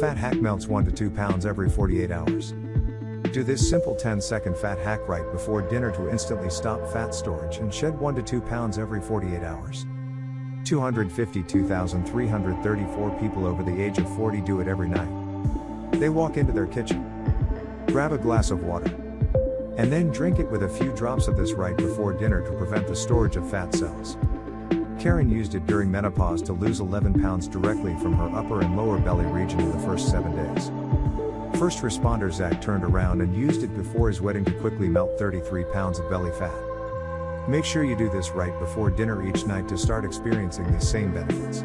Fat hack melts 1 to 2 pounds every 48 hours. Do this simple 10 second fat hack right before dinner to instantly stop fat storage and shed 1 to 2 pounds every 48 hours. 252,334 people over the age of 40 do it every night. They walk into their kitchen, grab a glass of water, and then drink it with a few drops of this right before dinner to prevent the storage of fat cells. Karen used it during menopause to lose 11 pounds directly from her upper and lower belly region in the first seven days. First responder Zach turned around and used it before his wedding to quickly melt 33 pounds of belly fat. Make sure you do this right before dinner each night to start experiencing these same benefits.